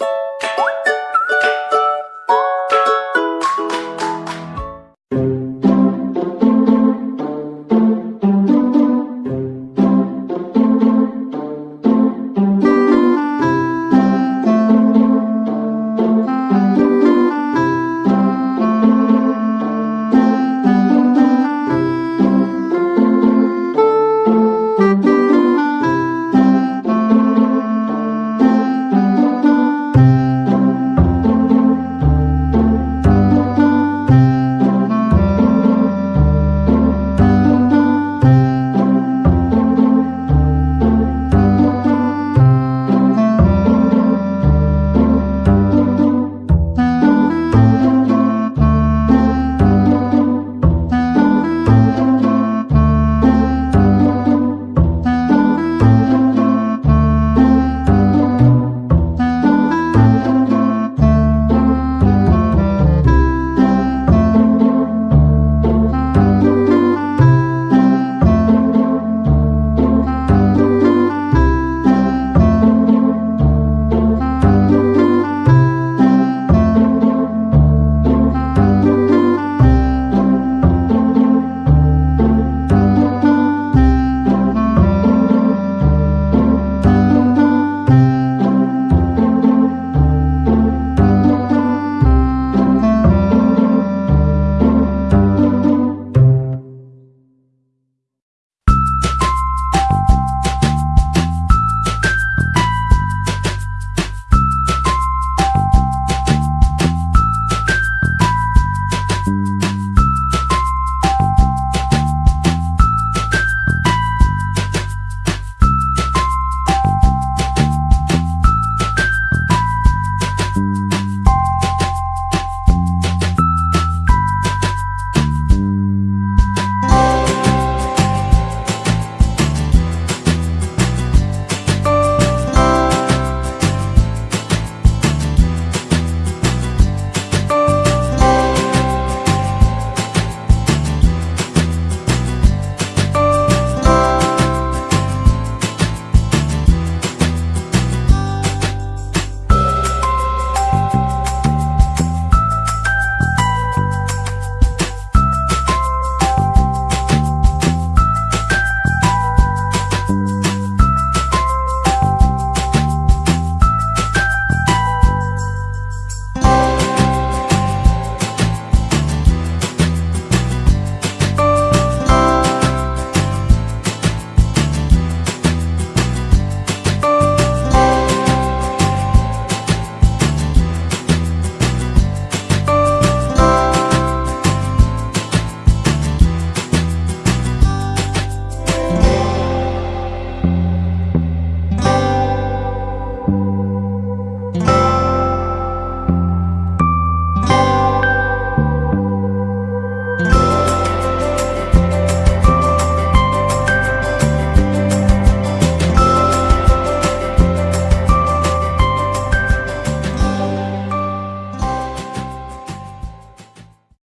you